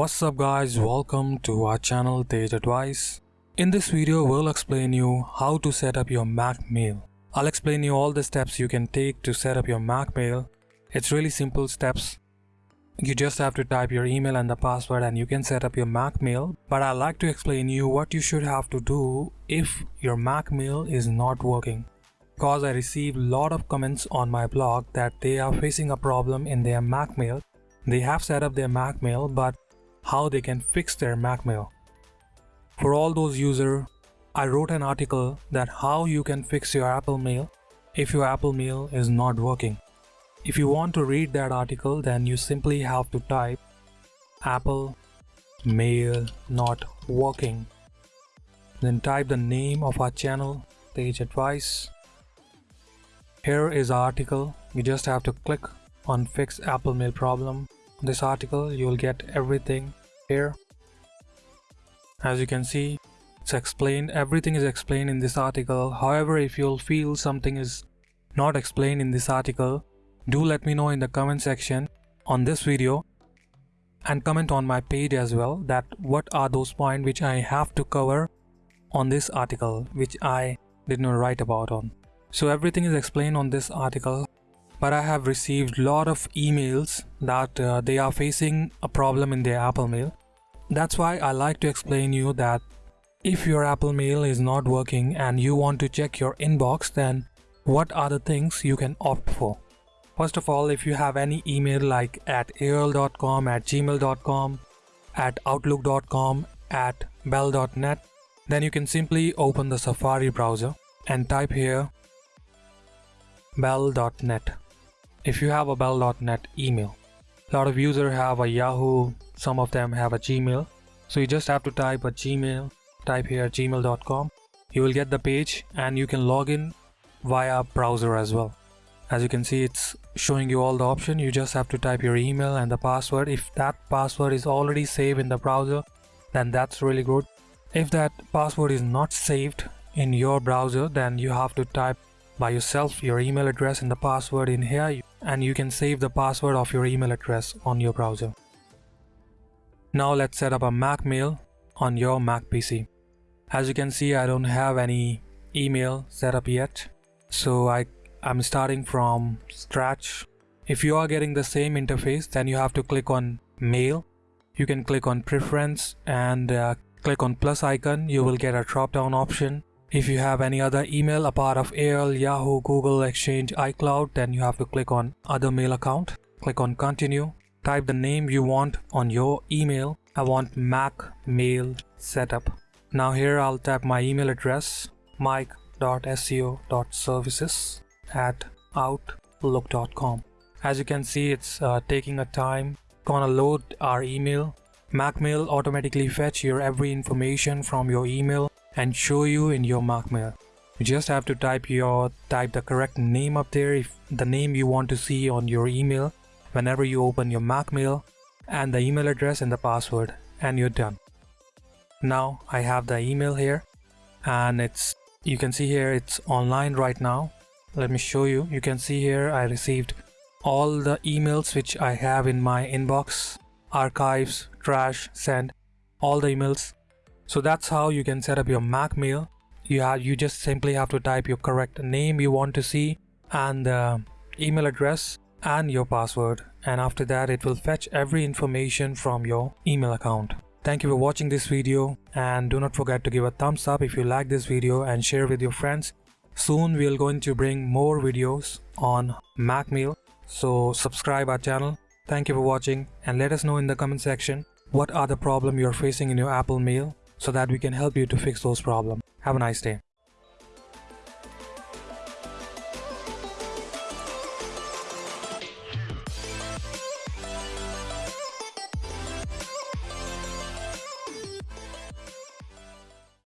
What's up guys, welcome to our channel Tej Advice. In this video, we'll explain you how to set up your Mac Mail. I'll explain you all the steps you can take to set up your Mac Mail. It's really simple steps. You just have to type your email and the password and you can set up your Mac Mail. But I'd like to explain you what you should have to do if your Mac Mail is not working. Because I receive a lot of comments on my blog that they are facing a problem in their Mac Mail. They have set up their Mac Mail but how they can fix their Mac Mail. For all those users, I wrote an article that how you can fix your Apple Mail if your Apple Mail is not working. If you want to read that article then you simply have to type Apple Mail not working. Then type the name of our channel, Tej Advice. Here is our article. You just have to click on fix Apple Mail problem. This article you will get everything here. As you can see it's explained everything is explained in this article however if you'll feel something is not explained in this article do let me know in the comment section on this video and comment on my page as well that what are those points which I have to cover on this article which I did not write about on. So everything is explained on this article but I have received lot of emails that uh, they are facing a problem in their Apple Mail. That's why I like to explain you that if your Apple Mail is not working and you want to check your inbox then what are the things you can opt for. First of all if you have any email like at aol.com, at gmail.com, at outlook.com, at bell.net then you can simply open the Safari browser and type here bell.net if you have a bell.net email. A lot of users have a Yahoo, some of them have a Gmail. So you just have to type a Gmail type here gmail.com you will get the page and you can log in via browser as well as you can see it's showing you all the option you just have to type your email and the password if that password is already saved in the browser then that's really good if that password is not saved in your browser then you have to type by yourself your email address and the password in here and you can save the password of your email address on your browser now let's set up a Mac mail on your Mac PC. As you can see I don't have any email set up yet so I, I'm starting from scratch. If you are getting the same interface then you have to click on mail. You can click on preference and uh, click on plus icon you will get a drop down option. If you have any other email apart of AOL, Yahoo, Google, Exchange, iCloud then you have to click on other mail account. Click on continue. Type the name you want on your email I want Mac mail setup. Now here I'll type my email address mike.seo.services at outlook.com. As you can see it's uh, taking a time. Gonna load our email. MacMail automatically fetch your every information from your email and show you in your MacMail. You just have to type your type the correct name up there if the name you want to see on your email whenever you open your Mac mail and the email address and the password and you're done. Now I have the email here and it's you can see here it's online right now. Let me show you. You can see here I received all the emails which I have in my inbox, archives, trash, send, all the emails. So that's how you can set up your Mac mail. You have you just simply have to type your correct name you want to see and the email address and your password and after that it will fetch every information from your email account. Thank you for watching this video and do not forget to give a thumbs up if you like this video and share with your friends. Soon we are going to bring more videos on MacMail so subscribe our channel. Thank you for watching and let us know in the comment section what are the problem you're facing in your Apple Mail so that we can help you to fix those problems. Have a nice day.